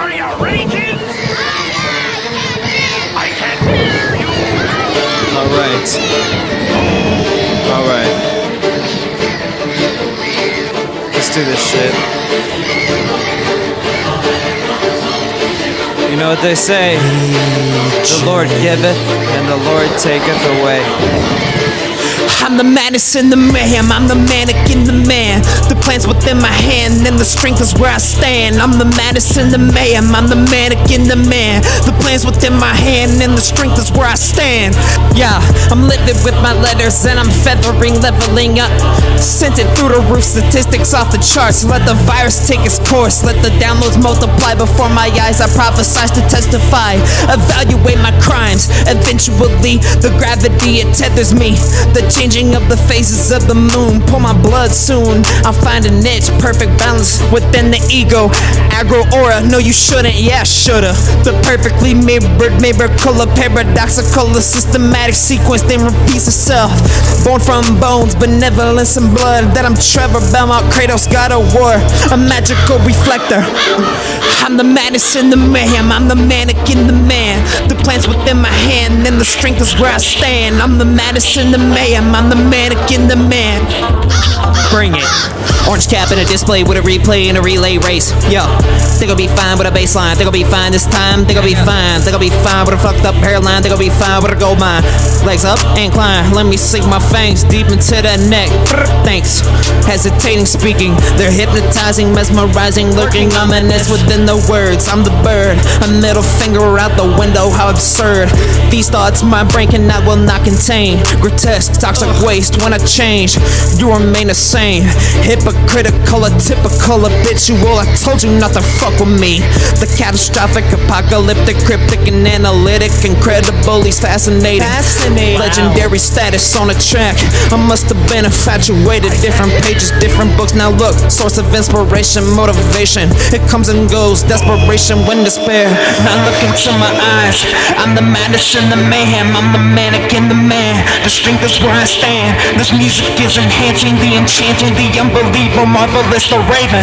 Are you raging? I can hear you. Alright. Alright. Let's do this shit. You know what they say? The Lord giveth and the Lord taketh away. I'm the madness in the mayhem, I'm the mannequin, the man. The plan's within my hand, and the strength is where I stand. I'm the madness in the mayhem, I'm the mannequin, the man. The plan's within my hand, and the strength is where I stand. Yeah, I'm living with my letters, and I'm feathering, leveling up. Sent it through the roof, statistics off the charts. Let the virus take its course, let the downloads multiply before my eyes. I prophesize to testify, evaluate my crimes. Eventually, the gravity it tethers me. The changing of the phases of the moon. Pour my blood soon. I'll find a niche, perfect balance within the ego. Agro aura, no, you shouldn't, yeah, shoulda. The perfectly mirrored, miracle, paradoxical, a systematic sequence, then repeats itself. Born from bones, benevolence and blood. That I'm Trevor Belmont, Kratos, God of War, a magical reflector. I'm the madness in the mayhem, I'm the mannequin, the man. The plan's within my hand, and the strength is where I stand. I'm the madness in the mayhem, I'm the mannequin, the man. Bring it. Orange cap in a display with a replay and a relay race. Yo, think I'll be fine with a baseline. Think I'll be fine this time. Think I'll be fine. Think I'll be fine with a fucked up hairline. Think I'll be fine with a gold mine. Legs up, incline. Let me sink my fangs deep into the neck. Thanks. Hesitating speaking. They're hypnotizing, mesmerizing, lurking ominous within the words. I'm the bird. A middle finger out the window. How absurd. These thoughts my brain cannot, will not contain. Grotesque, toxic waste. When I change, you remain the same. Hypocritical, a typical habitual. I told you not to fuck with me. The catastrophic, apocalyptic, cryptic, and analytic. Incredible, he's fascinating. Fascinating. Legendary status on a track. I must have been infatuated. Different pages, different books. Now look, source of inspiration, motivation. It comes and goes, desperation when despair. Now look into my eyes. I'm the madness and the mayhem. I'm the mannequin, the man. The strength is where I stand. This music is enhancing the enchanting, the unbelievable, marvelous, the raven.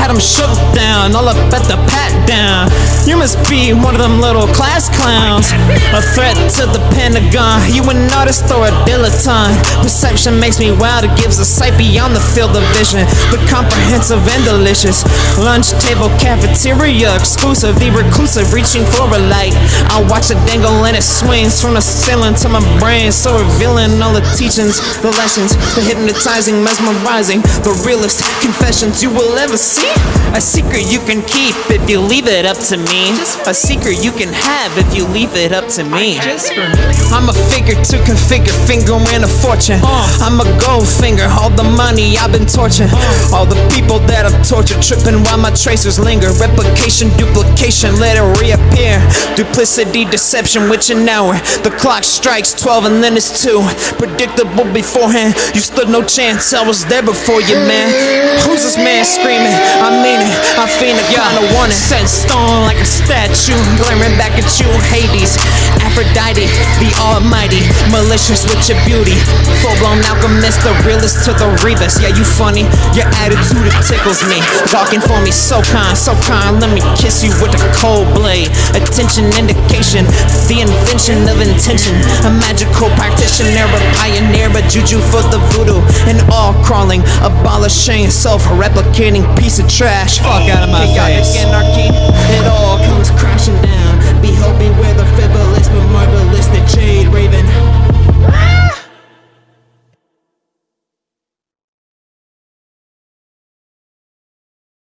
Had him shook down, all up at the pat down. You must be one of them little class clowns. A threat to the Pentagon. You an artist or a dilettante? Perception makes me it gives a sight beyond the field of vision. The comprehensive and delicious. Lunch table cafeteria, exclusive, the reclusive, reaching for a light. I watch it dangle and it swings from the ceiling to my brain, so revealing all the teachings, the lessons, the hypnotizing, mesmerizing, the realest confessions you will ever see. A secret you can keep if you leave it up to me. A secret you can have if you leave it up to me. I'm a figure to configure, finger and a fortune. I'm a finger, all the money I've been torching. All the people that I've tortured, tripping while my tracers linger. Replication, duplication, let it reappear. Duplicity, deception, which an hour. The clock strikes 12 and then it's 2. Predictable beforehand, you stood no chance. I was there before you, man. Who's this man screaming? I mean it, I feel it, kinda want it. Set in stone like a statue, glaring back at you, Hades. Aphrodite, the almighty, malicious with your beauty. Full blown alchemist, the realest to the Rebus. Yeah, you funny, your attitude it tickles me. Walking for me, so kind, so kind. Let me kiss you with a cold blade. Attention, indication, the invention of intention. A magical practitioner, a pioneer, a juju for the voodoo. And all crawling, abolishing, self-replicating piece of trash. Fuck out of my Chaotic face. anarchy, it all comes crashing down. Be hoping with a the but marvelous, the jade raven.